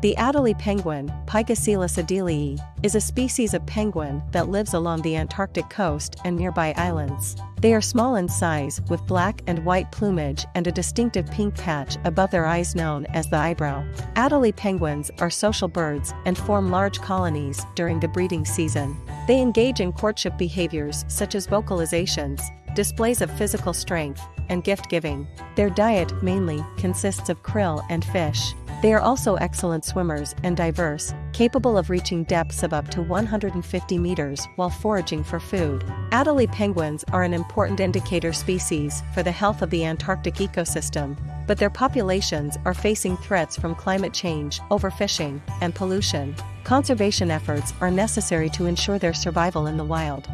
The Adelie penguin, Pygoscelis adelii, is a species of penguin that lives along the Antarctic coast and nearby islands. They are small in size with black and white plumage and a distinctive pink patch above their eyes known as the eyebrow. Adelie penguins are social birds and form large colonies during the breeding season. They engage in courtship behaviors such as vocalizations, displays of physical strength, and gift giving. Their diet mainly consists of krill and fish. They are also excellent swimmers and diverse, capable of reaching depths of up to 150 meters while foraging for food. Adelie penguins are an important indicator species for the health of the Antarctic ecosystem, but their populations are facing threats from climate change, overfishing, and pollution. Conservation efforts are necessary to ensure their survival in the wild.